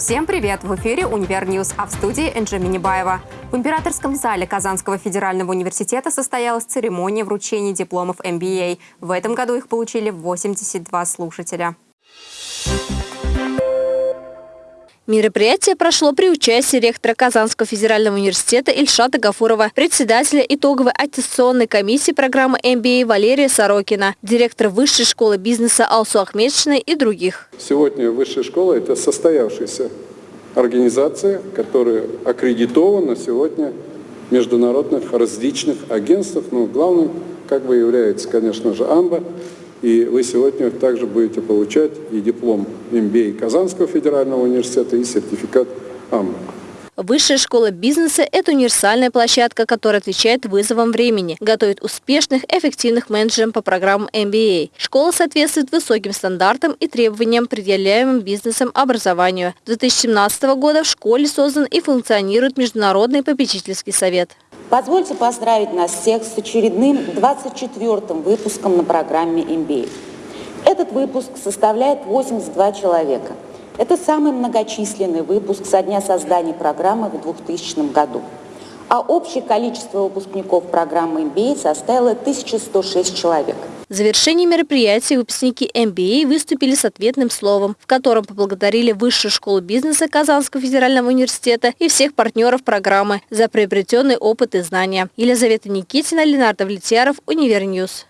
Всем привет! В эфире «Универ News», а в студии Энджи Минибаева. В императорском зале Казанского федерального университета состоялась церемония вручения дипломов MBA. В этом году их получили 82 слушателя. Мероприятие прошло при участии ректора Казанского федерального университета Ильшата Гафурова, председателя итоговой аттестационной комиссии программы MBA Валерия Сорокина, директора Высшей школы бизнеса Алсу Ахмедшиной и других. Сегодня Высшая школа – это состоявшаяся организация, которая аккредитована сегодня международных различных агентствах, но главным как бы является, конечно же, АМБА, и вы сегодня также будете получать и диплом MBA Казанского федерального университета, и сертификат АМ. Высшая школа бизнеса – это универсальная площадка, которая отвечает вызовам времени, готовит успешных, эффективных менеджеров по программам MBA. Школа соответствует высоким стандартам и требованиям, предъявляемым бизнесом образованию. С 2017 года в школе создан и функционирует Международный попечительский совет. Позвольте поздравить нас всех с очередным 24-м выпуском на программе MBA. Этот выпуск составляет 82 человека. Это самый многочисленный выпуск со дня создания программы в 2000 году. А общее количество выпускников программы MBA составило 1106 человек. В завершении мероприятия выпускники MBA выступили с ответным словом, в котором поблагодарили Высшую школу бизнеса Казанского федерального университета и всех партнеров программы за приобретенный опыт и знания. Елизавета Никитина, Ленар Давлетьяров, Универ News.